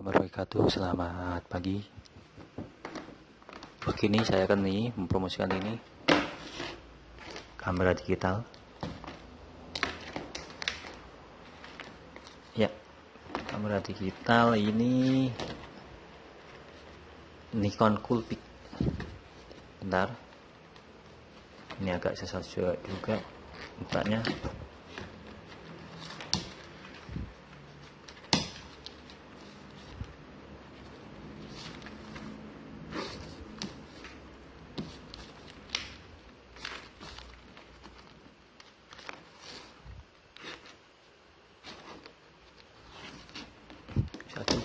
wabarakatuh. Selamat pagi. Begini saya akan nih mempromosikan ini. Kamera digital. Ya kamera digital ini Nikon Coolpix. Bentar. Ini agak sesat juga bukanya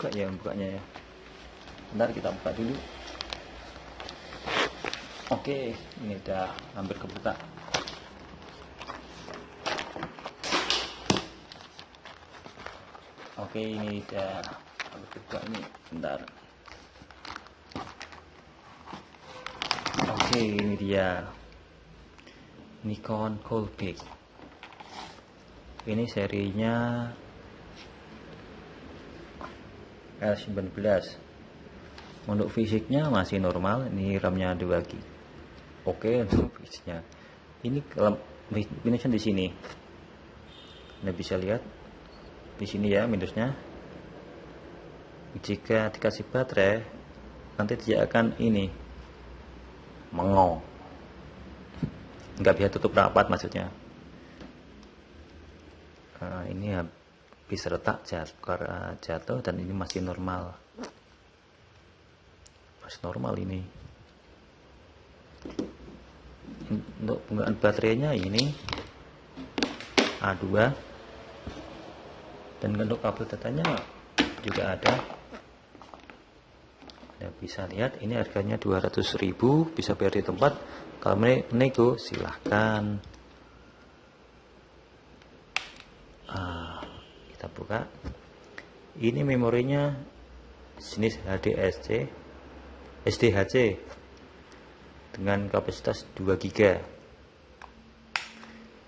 juga ya bukanya ya. Bentar kita buka dulu. Oke ini udah hampir kebuka. Oke ini udah hampir kebuka ini. Bentar. Oke ini dia. Nikon Coolpix ini serinya L19 untuk fisiknya masih normal ini RAM-nya 2 GB oke untuk fisiknya. Ini minusnya di sini. Anda bisa lihat di sini ya minusnya. Jika dikasih baterai nanti dia akan ini mengong nggak bisa tutup rapat maksudnya. Nah, ini habis retak jatuh, jatuh dan ini masih normal. Masih normal ini. Untuk penggunaan baterainya ini A2 dan untuk kabel datanya juga ada. Anda bisa lihat ini harganya 200.000 bisa bayar di tempat. Kalau nego silahkan ah, kita buka ini memorinya jenis HDSC SDHC dengan kapasitas 2 GB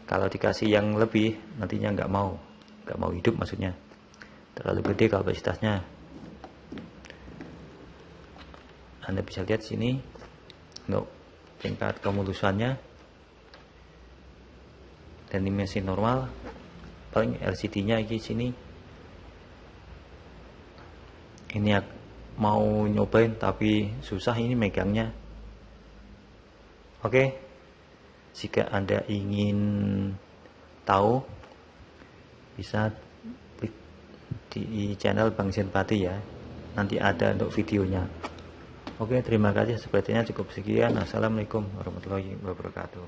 kalau dikasih yang lebih nantinya nggak mau nggak mau hidup maksudnya. Terlalu gede kapasitasnya. Anda bisa lihat sini untuk tingkat kemulusannya. Dan dimensi normal paling LCD nya di sini. Ini mau nyobain tapi susah ini megangnya. Oke. Jika anda ingin tahu bisa klik di channel Bang Senpati ya. Nanti ada untuk videonya. Oke terima kasih. Sepertinya cukup sekian. Assalamualaikum warahmatullahi wabarakatuh